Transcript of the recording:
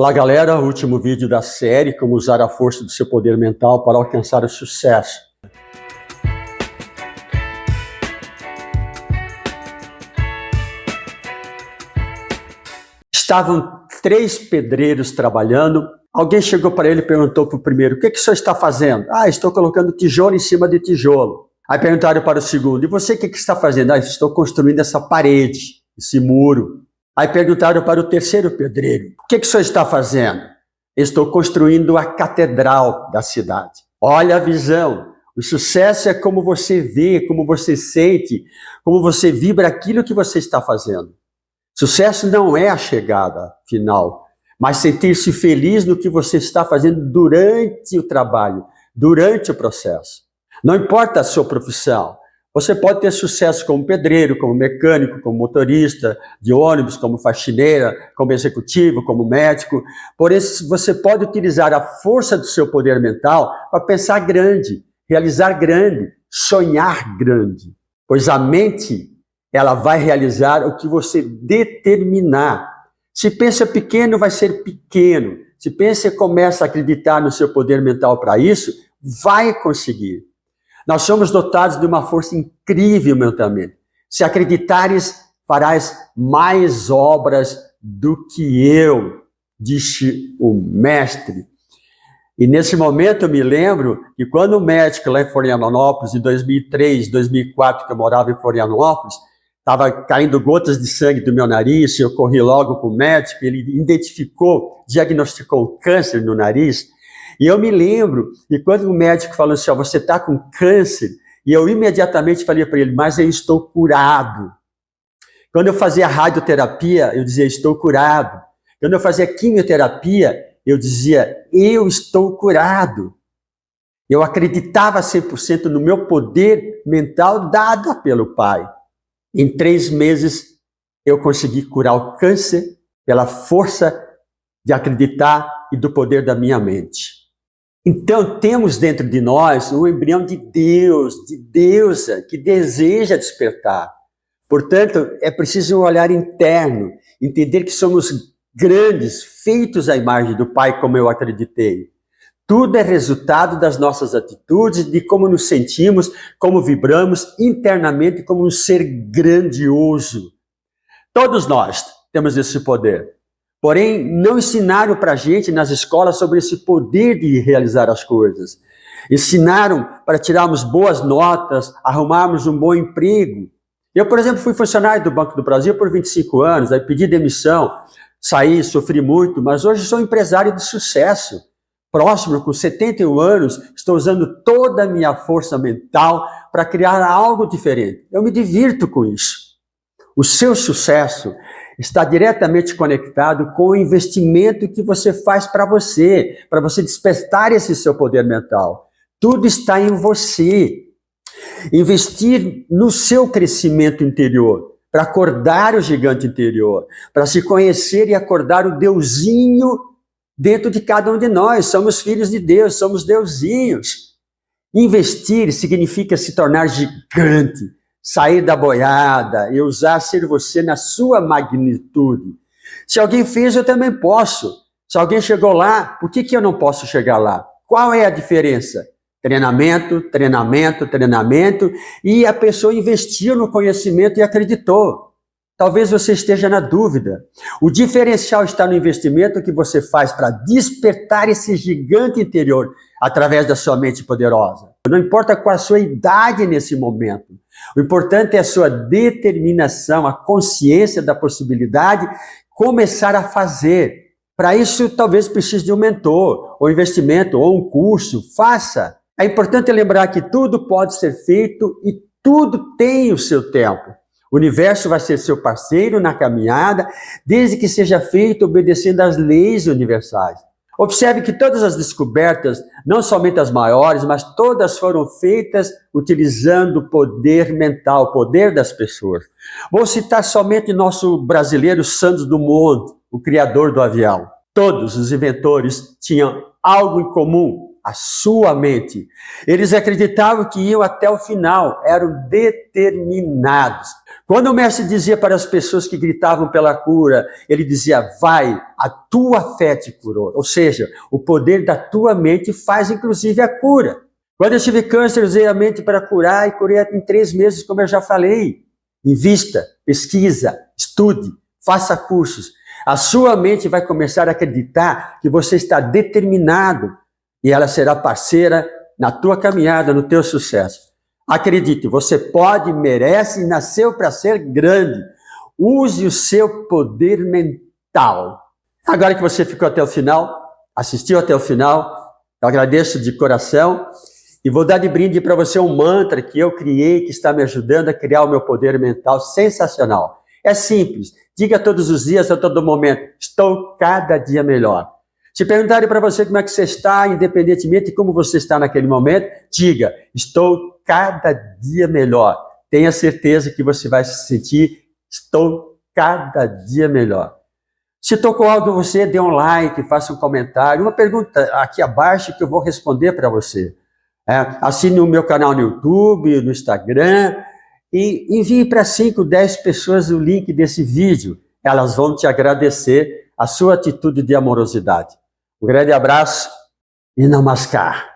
Olá galera, último vídeo da série, como usar a força do seu poder mental para alcançar o sucesso. Estavam três pedreiros trabalhando, alguém chegou para ele e perguntou para o primeiro, o que, que o senhor está fazendo? Ah, estou colocando tijolo em cima de tijolo. Aí perguntaram para o segundo, e você o que, que está fazendo? Ah, estou construindo essa parede, esse muro. Aí perguntaram para o terceiro pedreiro, o que, que o senhor está fazendo? Estou construindo a catedral da cidade. Olha a visão. O sucesso é como você vê, como você sente, como você vibra aquilo que você está fazendo. Sucesso não é a chegada final, mas sentir-se feliz no que você está fazendo durante o trabalho, durante o processo. Não importa a sua profissão, você pode ter sucesso como pedreiro, como mecânico, como motorista de ônibus, como faxineira, como executivo, como médico. Porém, você pode utilizar a força do seu poder mental para pensar grande, realizar grande, sonhar grande. Pois a mente, ela vai realizar o que você determinar. Se pensa pequeno, vai ser pequeno. Se pensa e começa a acreditar no seu poder mental para isso, vai conseguir. Nós somos dotados de uma força incrível mentalmente. Se acreditares, farás mais obras do que eu, disse o mestre. E nesse momento eu me lembro que quando o médico lá em Florianópolis, em 2003, 2004, que eu morava em Florianópolis, estava caindo gotas de sangue do meu nariz, eu corri logo para o médico, ele identificou, diagnosticou câncer no nariz, e eu me lembro, e quando o médico falou assim, ó, você está com câncer, e eu imediatamente falei para ele, mas eu estou curado. Quando eu fazia radioterapia, eu dizia, estou curado. Quando eu fazia quimioterapia, eu dizia, eu estou curado. Eu acreditava 100% no meu poder mental dado pelo Pai. Em três meses, eu consegui curar o câncer pela força de acreditar e do poder da minha mente. Então, temos dentro de nós o embrião de Deus, de deusa, que deseja despertar. Portanto, é preciso um olhar interno, entender que somos grandes, feitos à imagem do Pai, como eu acreditei. Tudo é resultado das nossas atitudes, de como nos sentimos, como vibramos internamente como um ser grandioso. Todos nós temos esse poder. Porém, não ensinaram para a gente nas escolas sobre esse poder de realizar as coisas. Ensinaram para tirarmos boas notas, arrumarmos um bom emprego. Eu, por exemplo, fui funcionário do Banco do Brasil por 25 anos, aí pedi demissão, saí, sofri muito, mas hoje sou empresário de sucesso. Próximo, com 71 anos, estou usando toda a minha força mental para criar algo diferente. Eu me divirto com isso. O seu sucesso está diretamente conectado com o investimento que você faz para você, para você despertar esse seu poder mental. Tudo está em você. Investir no seu crescimento interior, para acordar o gigante interior, para se conhecer e acordar o deusinho dentro de cada um de nós. Somos filhos de Deus, somos deusinhos. Investir significa se tornar gigante, sair da boiada e usar ser você na sua magnitude. Se alguém fez, eu também posso. Se alguém chegou lá, por que, que eu não posso chegar lá? Qual é a diferença? Treinamento, treinamento, treinamento, e a pessoa investiu no conhecimento e acreditou. Talvez você esteja na dúvida. O diferencial está no investimento que você faz para despertar esse gigante interior através da sua mente poderosa. Não importa qual a sua idade nesse momento. O importante é a sua determinação, a consciência da possibilidade, começar a fazer. Para isso, talvez precise de um mentor, ou investimento, ou um curso. Faça. É importante lembrar que tudo pode ser feito e tudo tem o seu tempo. O universo vai ser seu parceiro na caminhada, desde que seja feito obedecendo às leis universais. Observe que todas as descobertas, não somente as maiores, mas todas foram feitas utilizando o poder mental, o poder das pessoas. Vou citar somente nosso brasileiro Santos Dumont, o criador do avião. Todos os inventores tinham algo em comum, a sua mente. Eles acreditavam que iam até o final, eram determinados. Quando o mestre dizia para as pessoas que gritavam pela cura, ele dizia: Vai, a tua fé te curou. Ou seja, o poder da tua mente faz inclusive a cura. Quando eu tive câncer, usei a mente para curar e curei em três meses, como eu já falei. Invista, pesquisa, estude, faça cursos. A sua mente vai começar a acreditar que você está determinado e ela será parceira na tua caminhada, no teu sucesso. Acredite, você pode, merece e nasceu para ser grande. Use o seu poder mental. Agora que você ficou até o final, assistiu até o final, eu agradeço de coração e vou dar de brinde para você um mantra que eu criei, que está me ajudando a criar o meu poder mental sensacional. É simples. Diga todos os dias, a todo momento, estou cada dia melhor. Se perguntarem para você como é que você está, independentemente de como você está naquele momento, diga, estou cada dia melhor. Tenha certeza que você vai se sentir, estou cada dia melhor. Se tocou algo você, dê um like, faça um comentário, uma pergunta aqui abaixo que eu vou responder para você. É, assine o meu canal no YouTube, no Instagram e envie para 5, 10 pessoas o link desse vídeo. Elas vão te agradecer a sua atitude de amorosidade. Um grande abraço e namaskar.